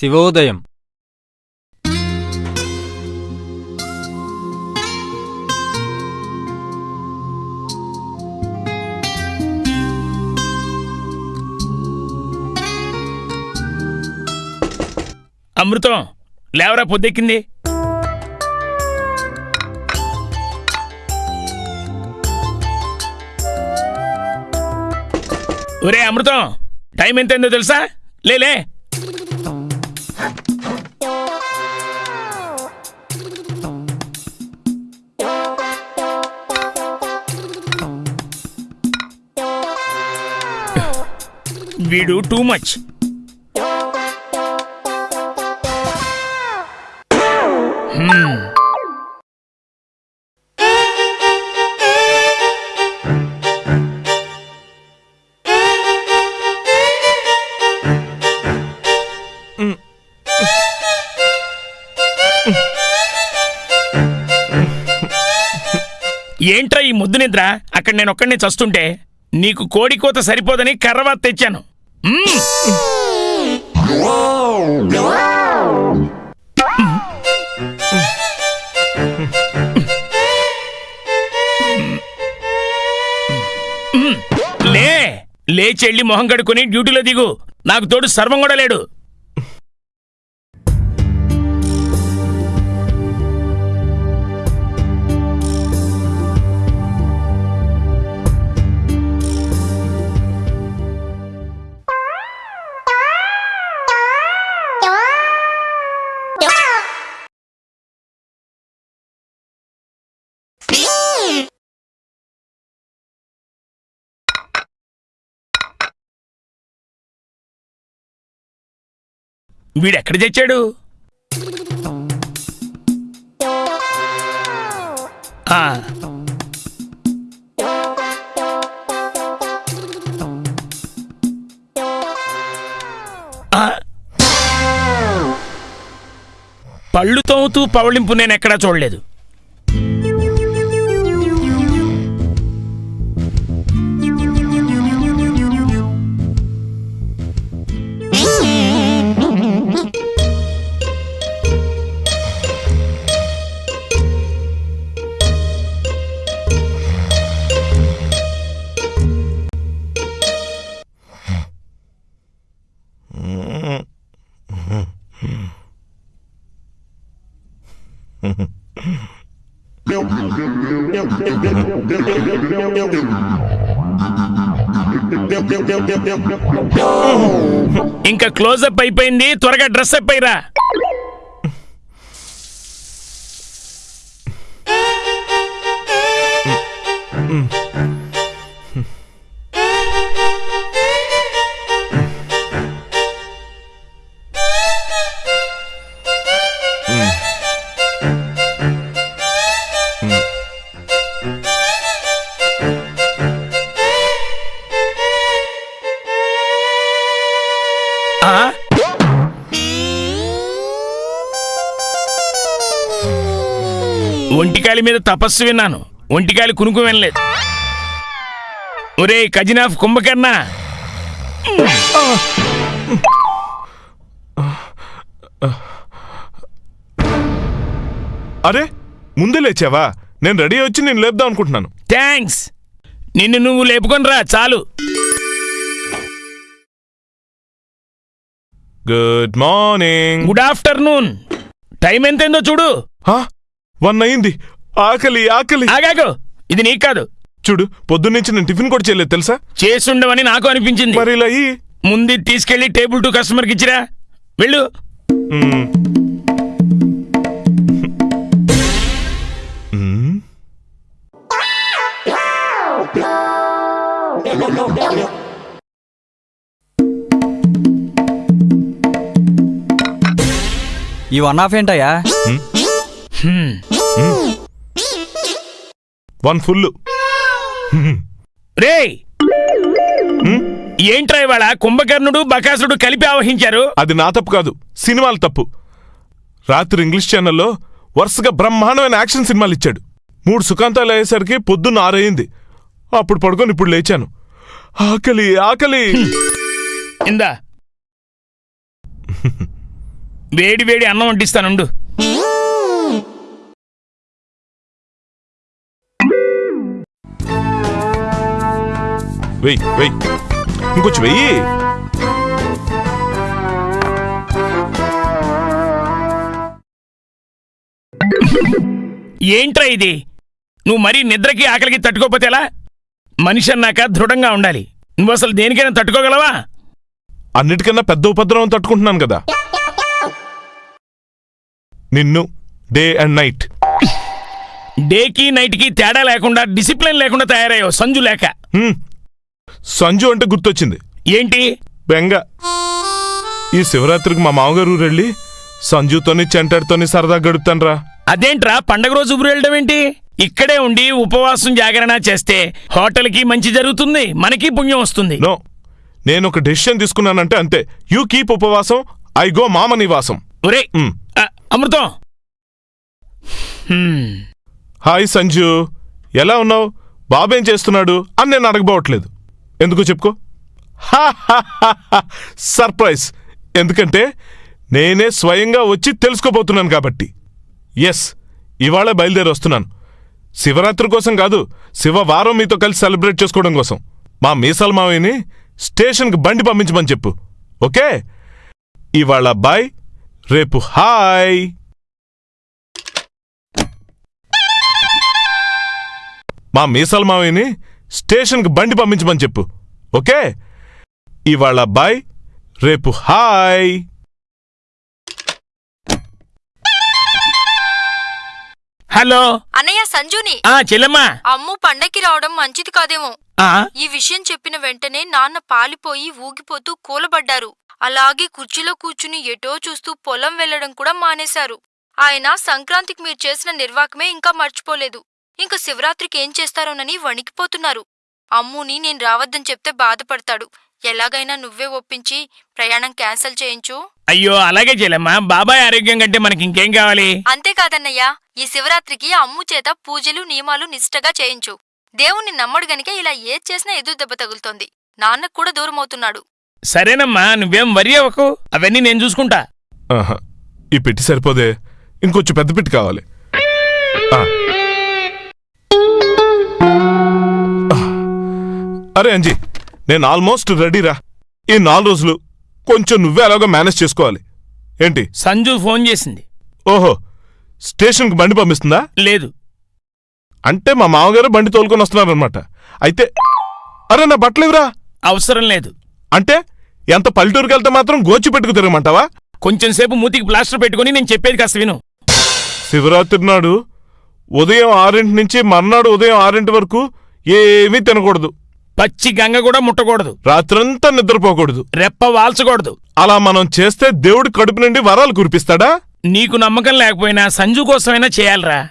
శివోదయం. అమృతం లేవరా పొద్దెక్కింది? ఒరే అమృతం టైం ఎంతైందో తెలుసా? లేలే వీడు టూ మచ్ hmm. ఏంట్రా ఈ ముద్దు నిద్ర? అక్కడ నేను ఒక్కడిని చస్తుంటే నీకు కోడి కోత సరిపోదని కర్రవాత తెచ్చాను. లే లేచెళ్ళి మొహం కడుకొని డ్యూటీలో దిగు నాకు తోడు సర్వం కూడా లేడు వీడెక్కడ తెచ్చాడు? ఆ. పళ్ళు తోముతూ పవళింపు నేనెక్కడా చూడలేదు. ఇంకా క్లోజప్ అయిపోయింది. త్వరగా డ్రెస్ అప్ అయిరా. ఒంటికాలి మీద తపస్సు విన్నాను. ఒంటికాలి కునుకు వినలేదు. ఒరే ఖజినాఫ్ కుంభకర్ణ. అరే ముందే లేచావా? నేను రెడీ వచ్చి నేను లేపుదాం అనుకుంటున్నాను. థ్యాంక్స్. నిన్ను నువ్వు లేపుకొని రా చాలు. Good morning good afternoon time ఎంతైందో చూడు. వన్ అయింది. ఆకలి ఆకలి. ఆగాగు. ఇది నీకు కాదు. చూడు పొద్దున్నుంచి నేను టిఫిన్ కూడా చేయలేదు తెలుసా? చేసుండవని నాకు అనిపించింది. మరి ఇలా ముందు తీసుకెళ్ళి టేబుల్ టు కస్టమర్కి ఇచ్చిరా. వెళ్ళు. ఈ వన్ ఆఫ్ ఏంటయ్యా. వన్ ఫుల్ రేయ్! ఏంట్రా ఇవాళ కుంభకర్ణుడు బకాసుడు కలిపి ఆవహించారు? అది నా తప్పు కాదు సినిమాల తప్పు. రాత్రి ఇంగ్లీష్ ఛానల్లో వరుసగా బ్రహ్మాండమైన యాక్షన్ సినిమాలు ఇచ్చాడు. మూడు సుఖాంతాలు అయ్యేసరికి పొద్దున్న ఆరయింది అప్పుడు పడుకొని ఇప్పుడు లేచాను. ఆకలి ఆకలి. ఇందా వేడి వేడి అన్నం వండిస్తానుండు వెయ్యి వెయ్యి ఇంకొంచెం వెయ్యి ఏంట్రా ఇది? నువ్వు మరీ నిద్రకి ఆకలికి తట్టుకోపోతే ఎలా? మనిషి అన్నాక దృఢంగా ఉండాలి. నువ్వు అసలు దేనికైనా తట్టుకోగలవా? అన్నిటికన్నా పెద్ద ఉపద్రవం తట్టుకుంటున్నాను కదా. నిన్ను డే అండ్ నైట్. డేకి నైట్కి తేడా లేకుండా డిసిప్లిన్ లేకుండా తయారయ్యావు సంజు లేక. హ్మ్. సంజు అంటే గుర్తొచ్చింది. ఏంటి? బెంగ. ఈ శివరాత్రికి మా మామగారు ఊరు వెళ్ళి సంజుతోని చెంటాడితోని సరదా గడుపుతాన్రా. అదేంట్రా? పండగ రోజు ఊరు వెళ్ళడం ఏంటి? ఇక్కడే ఉండి ఉపవాసం జాగరణ చేస్తే హోటల్కి మంచి జరుగుతుంది మనకి పుణ్యం వస్తుంది. నో. నేను ఒక డెసిషన్ తీసుకున్నానంటే అంతే. యూ కీప్ ఉపవాసం ఐ గో మామ నివాసం. ఒరే. అమృతం! హాయ్ సంజు. ఎలా ఉన్నావు? బాబేం చేస్తున్నాడు? అని నేను అడగబోవట్లేదు. ఎందుకు చెప్పుకో? సర్ప్రైజ్. ఎందుకంటే నేనే స్వయంగా వచ్చి తెలుసుకోబోతున్నాను కాబట్టి. ఎస్ ఇవాళ బయలుదేరి వస్తున్నాను. శివరాత్రి కోసం కాదు శివవారం మీతో కలిసి సెలబ్రేట్ చేసుకోవడం కోసం. మా మీసాల మావయ్యని స్టేషన్కి బండి పంపించమని చెప్పు. ఓకే? ఇవాళ బాయ్. రేపు హాయ్. మా మీసాల మావయ్యని స్టేషన్కి బండి పంపించమని చెప్పు ఓకే? ఇవాళ బాయ్ రేపు హాయ్. హలో. అన్నయ్య సంజుని. ఆ చెల్లెమ్మా. అమ్ము పండక్కి రావడం మంచిది కాదేమో. ఆ, ఈ విషయం చెప్పిన వెంటనే నాన్న పాలిపోయి ఊగిపోతూ కూలబడ్డారు. అలాగే కుర్చీలో కూర్చుని ఎటో చూస్తూ పొలం వెళ్ళడం కూడా మానేశారు. ఆయన సంక్రాంతికి మీరు చేసిన నిర్వాకమే ఇంకా మర్చిపోలేదు. ఇంక శివరాత్రికి ఏం చేస్తారోనని వణికిపోతున్నారు. అమ్ముని నేను రావద్దని చెప్తే బాధపడతాడు. ఎలాగైనా నువ్వే ఒప్పించి ప్రయాణం క్యాన్సిల్ చేయించు. అయ్యో అలాగే చెల్లెమ్మా బాబాయ్ ఆరోగ్యం కంటే మనకి ఇంకేం కావాలి? అంతేకాదన్నయ్యా ఈ శివరాత్రికి అమ్ము చేత పూజలు నియమాలు నిష్టగా చేయించు. దేవుణ్ణి నమ్మడు గనుక ఇలా ఏది చేసినా ఎదురు దెబ్బ తగులుతోంది. నాన్నకు కూడా దూరమవుతున్నాడు. సరేనమ్మా నువ్వేం వరి అవ్వకు. అవన్నీ నేను చూసుకుంటా. ఆహా, ఈ పెట్టి సరిపోదే. ఇంకొంచెం పెద్ద పెట్టి కావాలి. ఆ. ఆ. అరే అంజీ నేను ఆల్మోస్ట్ రెడీరా. ఈ నాలుగు రోజులు కొంచెం నువ్వే అలాగో మేనేజ్ చేసుకోవాలి. ఏంటి? సంజు ఫోన్ చేసింది. ఓహో స్టేషన్కి బండి పంపిస్తుందా? లేదు. అంటే మా మామగారు బండి తోలుకొని వస్తున్నారనమాట అయితే అరే నా బట్టలేవురా అవసరం లేదు. అంటే? ఎంత పల్లెటూరుకి వెళ్తే మాత్రం గోచి పెట్టుకు తిరగమంటావా? కొంచెం సేపు మూతికి ప్లాస్టర్ పెట్టుకుని నేను చెప్పేది కాస్త విను. శివరాత్రి నాడు ఉదయం ఆరింటి నుంచి మర్నాడు ఉదయం ఆరింటి వరకు ఏమీ తినకూడదు. పచ్చి గంగ కూడా ముట్టకూడదు. రాత్రంతా నిద్రపోకూడదు. రెప్ప వాల్చకూడదు. అలా మనం చేస్తే దేవుడి కడుపు నుండి వరాలు కురిపిస్తాడా? నీకు నమ్మకం లేకపోయినా సంజు కోసమైనా చేయాలరా.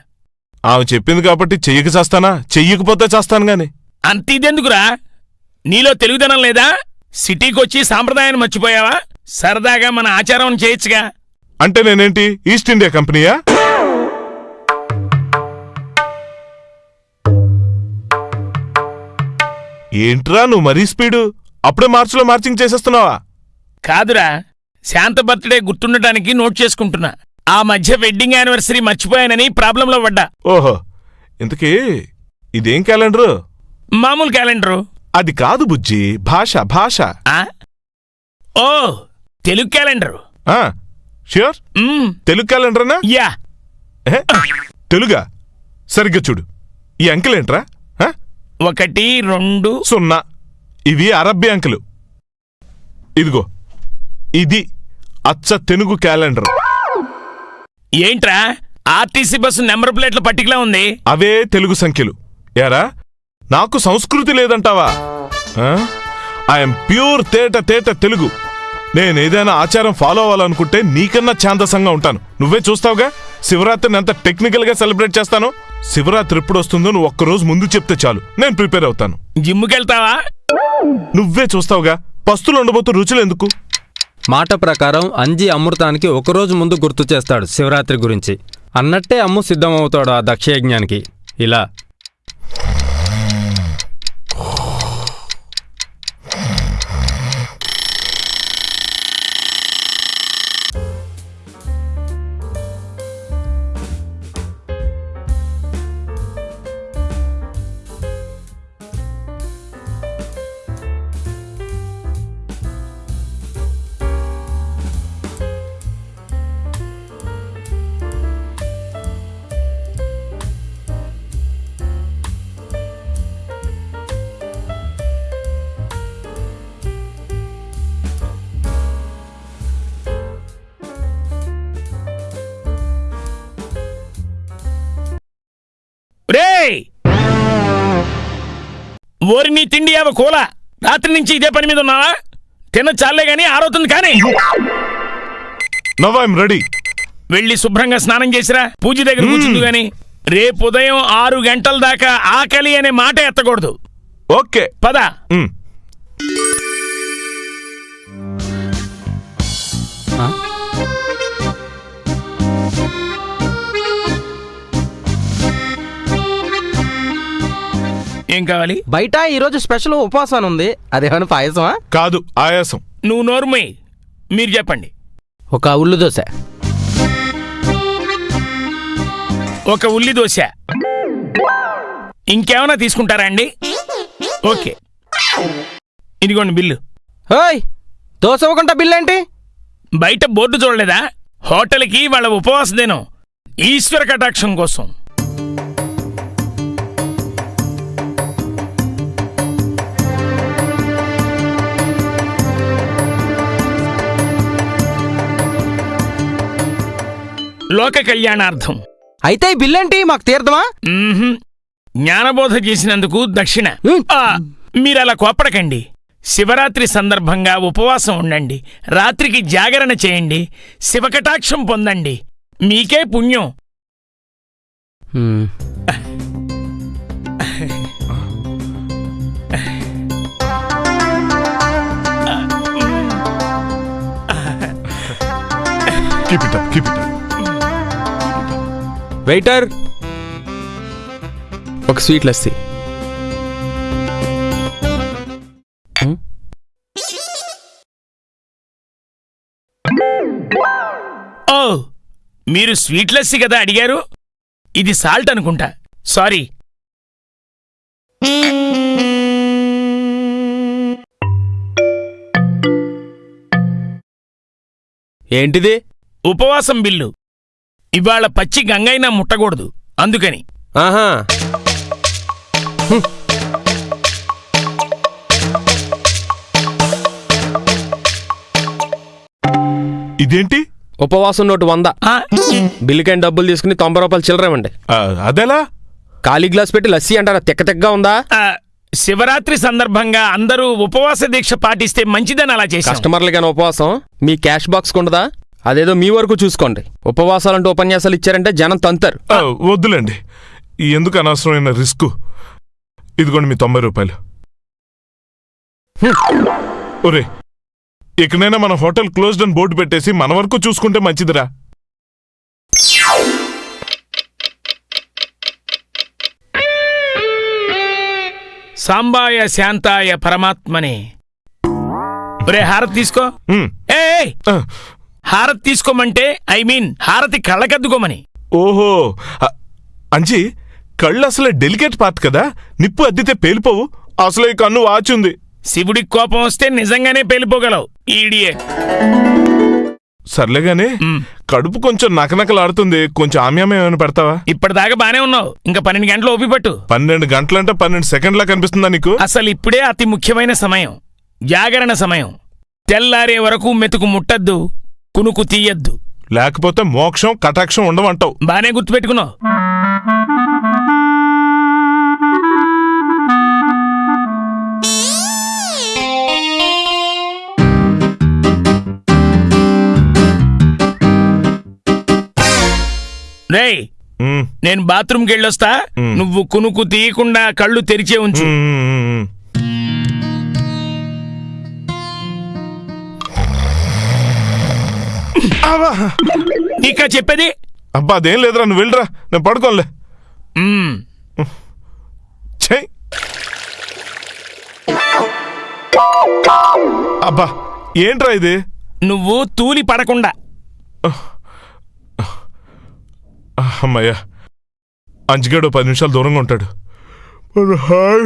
ఆమె చెప్పింది కాబట్టి చెయ్యక చేస్తానా? చెయ్యకపోతే చేస్తాను గాని. అంత ఇదెందుకురా? నీలో తెలుగుదనం లేదా? సిటీకొచ్చి సాంప్రదాయాన్ని మర్చిపోయావా? సరదాగా మన ఆచారం చేయొచ్చుగా. అంటే నేనేంటి? ఈస్ట్ ఇండియా కంపెనీయా? ఏంట్రా నువ్వు మరీ స్పీడు? అప్పుడే మార్చిలో మార్చింగ్ చేసేస్తున్నావా? కాదురా. శాంత బర్త్డే గుర్తుండటానికి నోట్ చేసుకుంటున్నా. ఆ మధ్య వెడ్డింగ్ యానివర్సరీ మర్చిపోయానని ప్రాబ్లంలో పడ్డా. ఓహో. ఇంతకీ ఇదేం క్యాలెండరు? మామూలు క్యాలెండరు. అది కాదు బుజ్జి భాష భాష. ఆ? ఓ తెలుగు క్యాలెండరు. ఆ, ష్యూర్? తెలుగు క్యాలెండరేనా? యా. ఏ? తెలుగా? సరిగ్గా చూడు. ఈ అంకెలేంట్రా ఆ? ఒకటి రెండు. సున్నా. ఇవి అరబ్బీ అంకెలు. ఇదిగో. ఇది అచ్చ తెలుగు క్యాలెండర్. ఏంట్రా? ఆర్టీసీ బస్సు నెంబర్ ప్లేట్ల పట్టికలా ఉంది. అవే తెలుగు సంఖ్యలు. ఏరా? నాకు సంస్కృతి లేదంటావా? ఐఎమ్ ప్యూర్ తేట తేట తెలుగు. నేనేదైనా ఆచారం ఫాలో అవ్వాలనుకుంటే నీకన్నా ఛాందసంగా ఉంటాను. నువ్వే చూస్తావుగా? శివరాత్రిని ఎంత టెక్నికల్గా సెలబ్రేట్ చేస్తాను. శివరాత్రి ఎప్పుడు వస్తుందో నువ్వు ఒక్కరోజు ముందు చెప్తే చాలు. నేను ప్రిపేర్ అవుతాను. జిమ్ముకెళ్తావా? నువ్వే చూస్తావుగా? పస్తులు ఉండబోతూ రుచులు ఎందుకు? మాట ప్రకారం అంజి అమృతానికి ఒకరోజు ముందు గుర్తు చేస్తాడు శివరాత్రి గురించి. అన్నట్టే అమ్ము సిద్ధమవుతాడు ఆ దక్షయజ్ఞానికి. ఇలా ఓరి నీ తిండి అవ కూల. రాత్రి నుంచి ఇదే పని మీద ఉన్నావా? తిన్న చాలే గాని ఆరవుతుంది కానీ. Now I'm ready. వెళ్ళి శుభ్రంగా స్నానం చేసిరా. పూజ దగ్గర కూర్చుంది గాని. రేపు ఉదయం ఆరు గంటల దాకా ఆకలి అనే మాట ఎత్తకూడదు. ఓకే. పద. ఏం కావాలి? బయట ఈరోజు స్పెషల్ ఉపవాసం ఉంది. అదేమైనా పాయసమా? కాదు ఆయాసం. నువ్వు నోరుమై మీరు చెప్పండి. ఒక ఉల్లు దోశ. ఒక ఉల్లి దోశ. ఇంకేమైనా తీసుకుంటారా అండి? ఓకే. ఇదిగోండి బిల్లు. హోయ్ దోశ ఇవ్వకుండా బిల్ ఏంటి బయట బోర్డు చూడలేదా? హోటల్కి వాళ్ళ ఉపవాస దినం. ఈశ్వర కటాక్షం కోసం. లోక కళ్యాణార్థం. అయితే ఈ బిల్ ఏంటి మాకు తీర్థమా. జ్ఞానబోధ చేసినందుకు దక్షిణ. మీరలా కోపడకండి శివరాత్రి సందర్భంగా ఉపవాసం ఉండండి. రాత్రికి జాగరణ చేయండి. శివకటాక్షం పొందండి. మీకే పుణ్యం. హ్మ్. Keep it up keep it up waiter ఒక స్వీట్ లస్సీ ఓ మీరు స్వీట్ లస్సీ కదా అడిగారు? ఇది సాల్ట్ అనుకుంటా. సారీ ఏంటిది? ఉపవాసం బిల్లు. ఇవాళ పచ్చి గంగైనా ముట్టకూడదు. అందుకని. ఆహా. ఇదేంటి? ఉపవాసం నోటు వంద. ఆ, బిల్లుకైన డబ్బులు తీసుకుని తొంభై రూపాయలు చిల్లర ఇవ్వండి ఆ, అదెలా? ఖాళీ గ్లాస్ పెట్టి లస్సీ అంటారా? తిక్క తిక్కగా ఉందా? ఆ, శివరాత్రి సందర్భంగా అందరూ ఉపవాస దీక్ష పాటిస్తే మంచిదని అలా చేశాం. కస్టమర్లకైనా ఉపవాసం? మీ క్యాష్ బాక్స్ ఉండదా అదేదో మీ వరకు చూసుకోండి. ఉపవాసాలంటూ ఉపన్యాసాలు ఇచ్చారంటే జనం తంతారు. ఆ, వద్దులేండి. ఎందుకు అనవసరమైన రిస్క్? ఇదిగోండి మీ తొంభై రూపాయలు. ఒరే ఇకనైనా మన హోటల్ క్లోజ్డ్ అని బోర్డు పెట్టేసి మన వరకు చూసుకుంటే మంచిదిరా. సాంబాయ శాంతాయ పరమాత్మనే. ఒరే హారతి తీసుకో. ఉమ్, ఏ ఆ, హారతి తీసుకోమంటే ఐ మీన్ హారతి కళ్ళకద్దుకోమని. ఓహో అంజీ కళ్ళు అసలే డెలికేట్ పార్ట్ కదా? నిప్పు అద్దితే పేలిపోవు. అసలే ఈ కన్ను వాచుంది. శివుడికి కోపం వస్తే నిజంగానే పేలిపోగలవు ఈడియే. సర్లేగానే. కడుపు కొంచెం నకనకలాడుతుంది. కొంచెం ఆమ్యామే ఏమైనా పెడతావా? ఇప్పటిదాకా బానే ఉన్నావు. ఇంకా పన్నెండు గంటలు ఓపిపట్టు పన్నెండు గంటలంటే పన్నెండు సెకండ్లా కనిపిస్తుందా నీకు? అసలు ఇప్పుడే అతి ముఖ్యమైన సమయం జాగరణ సమయం. తెల్లారే వరకు మెతుకు ముట్టద్దు కునుకు తీయద్దు. లేకపోతే మోక్షం కటాక్షం ఉండమంటావు బానే గుర్తుపెట్టుకున్నావు. రేయ్ మ్, నేను బాత్రూమ్కి వెళ్ళొస్తా. నువ్వు కునుకు తీయకుండా కళ్ళు తెరిచే ఉంచు. నీకా చెప్పేది? అబ్బా అదేం లేదురా నువ్వు వెళ్ళరా నేను పడుకోనులే. మ్మ్. చెయ్. అబ్బా ఏంట్రా ఇది? నువ్వు తూలి పడకుండా. అమ్మయ్యా అంచుగాడు పది నిమిషాలు దూరంగా ఉంటాడు. మరి హాయ్.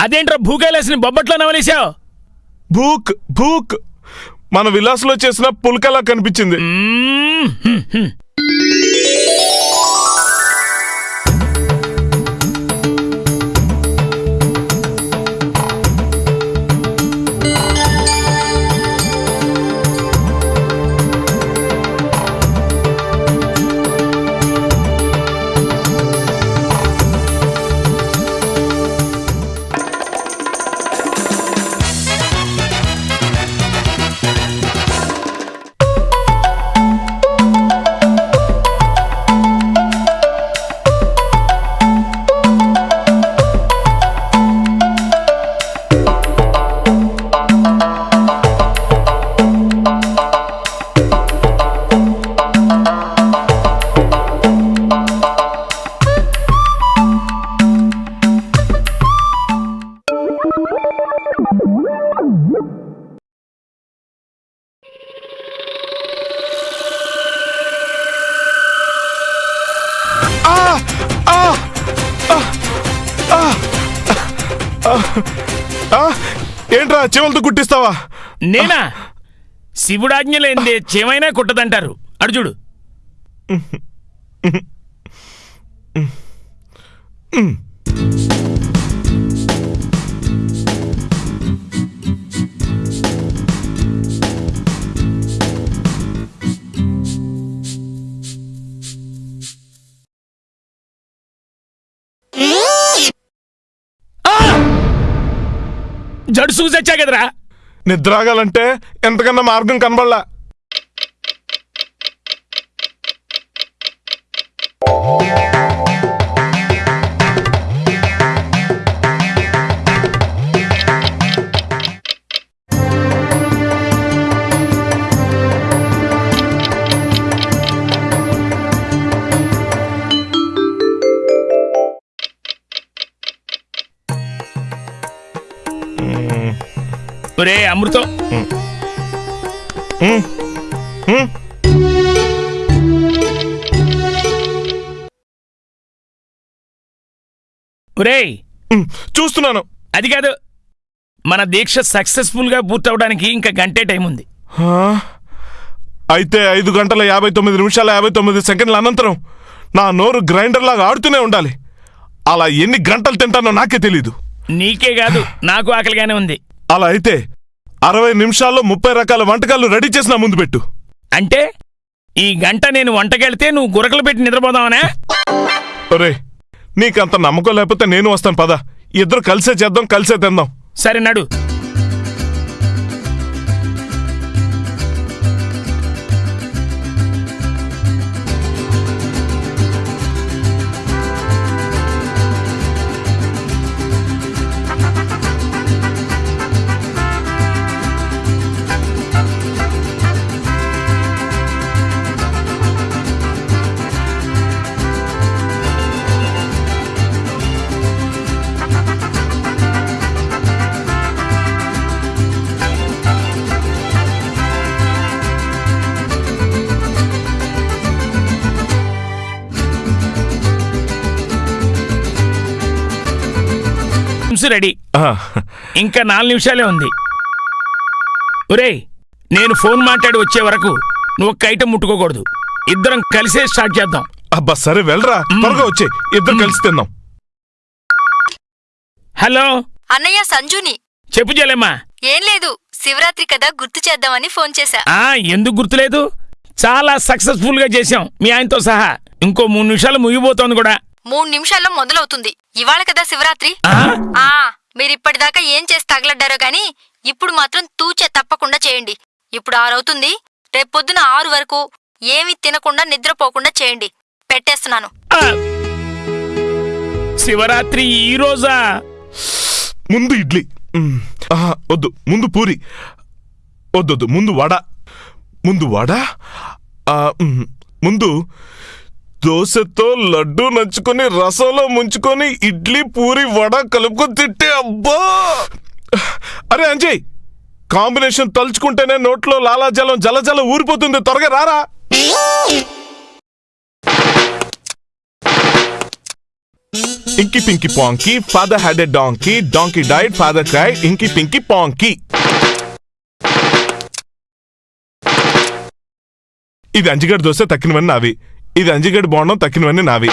అదేంట్రా భూకైలాసిని బొబ్బట్లో నవలేశావు? భూక్ భూక్. మన విలాస్లో చేసిన పుల్కలా కనిపించింది. ఏంట్రా చెవులతో కుట్టిస్తావా? నేనా? శివుడాజ్ఞ లేనిదే చేమైనా కుట్టదంటారు. అడు చూడు! జడు చూసొచ్చా కదరా? నిద్రాగాలంటే ఎంతకన్నా మార్గం కనబడలా. ఒరే అమృతం. ఉమ్, చూస్తున్నాను. అది కాదు మన దీక్ష సక్సెస్ఫుల్గా పూర్తవడానికి ఇంకా గంటే టైం ఉంది. అయితే ఐదు గంటల యాభై తొమ్మిది నిమిషాల యాభై తొమ్మిది సెకండ్ల అనంతరం నా నోరు గ్రైండర్ లాగా ఆడుతూనే ఉండాలి. అలా ఎన్ని గంటలు తింటానో నాకే తెలీదు. నీకే కాదు నాకు ఆకలిగానే ఉంది. అలా అయితే అరవై నిమిషాల్లో ముప్పై రకాల వంటకాలు రెడీ చేసి నా ముందు పెట్టు. అంటే ఈ గంట నేను వంటకెళ్తే నువ్వు గురకలు పెట్టి నిద్రపోదావనా ఒరే నీకంత నమ్మకం లేకపోతే నేను వస్తాను పద. ఇద్దరు కలిసే చేద్దాం కలిసే తిందాం. సరే నడు. రెడీ. ఇంకా నాలుగు నిమిషాలే ఉంది. ఒరేయ్ నేను ఫోన్ మాట్లాడి వచ్చే వరకు నువ్వు ఒక్క ఐటెం ముట్టుకోకూడదు. ఇద్దరం కలిసే స్టార్ట్ చేద్దాం. అబ్బా సరే వెళ్ళరా. త్వరగా వచ్చే. ఇద్దరు కలిసి తిందాం. హలో? అన్నయ్య సంజుని. చెప్పు జలేమ్మా. ఏం లేదు శివరాత్రి కదా గుర్తు చేద్దామని ఫోన్ చేశా. ఆ ఎందుకు గుర్తులేదు? చాలా సక్సెస్ఫుల్గా చేశాం మీ ఆయనతో సహా. ఇంకో మూడు నిమిషాలు ముగిపోతోంది కూడా. మూడు నిమిషాల్లో మొదలవుతుంది. ఇవాళ కదా శివరాత్రి? ఆ? మీరిప్పటిదాకా ఏం చేసి తగలడ్డారో గాని ఇప్పుడు మాత్రం తూచే తప్పకుండా చేయండి. ఇప్పుడు ఆరవుతుంది. రేపొద్దున ఆరు వరకు ఏమీ తినకుండా నిద్రపోకుండా చేయండి. పెట్టేస్తున్నాను! శివరాత్రి ఈ రోజా? ముందు ఇడ్లీ. వద్దు. ముందు పూరి. వద్దొద్దు. ముందు వడ. ముందు వడ. ముందు దోశతో లడ్డు నంచుకొని రసంలో ముంచుకొని ఇడ్లీ పూరి వడ కలుపుకొని తిట్టే అబ్బా! అరే అంజయ్ కాంబినేషన్ తలుచుకుంటేనే నోట్లో లాలాజలం జలజల ఊరిపోతుంది. త్వరగా రారా? Inky pinky ponky father had a donkey donkey died father cry inky pinky ponky. ఇది అంజిగడ్ దోశ తక్కినవన్నీ నావి. ఇది అంజిగడ్ బోండం తక్కినవన్నీ నావి.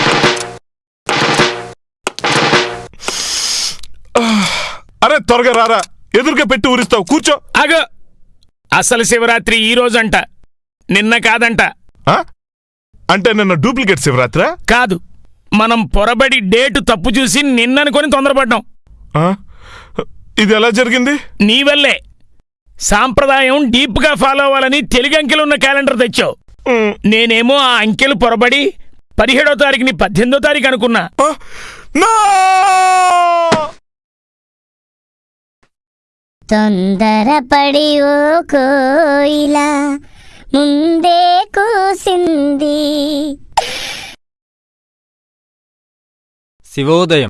అరే త్వరగా రారా. ఎదురుగా పెట్టి ఊరిస్తావు. కూర్చో. అగ అసలు శివరాత్రి ఈ రోజంట. నిన్న కాదంట. ఆ? అంటే నిన్న డూప్లికేట్ శివరాత్రా? కాదు. మనం పొరబడి డేటు తప్పు చూసి నిన్ననుకొని తొందరపడ్డాం. ఆ? ఇది ఎలా జరిగింది? నీ వల్లే. సాంప్రదాయం డీప్గా ఫాలో అవ్వాలని తెలుగు అంకెలున్న క్యాలెండర్ తెచ్చావు. నేనేమో ఆ అంకెలు పొరబడి పదిహేడో తారీఖుని పద్దెనిమిదో తారీఖు అనుకున్నా! తొందరపడి ఓ కోయిలా ముందే కూసింది. శివోదయం.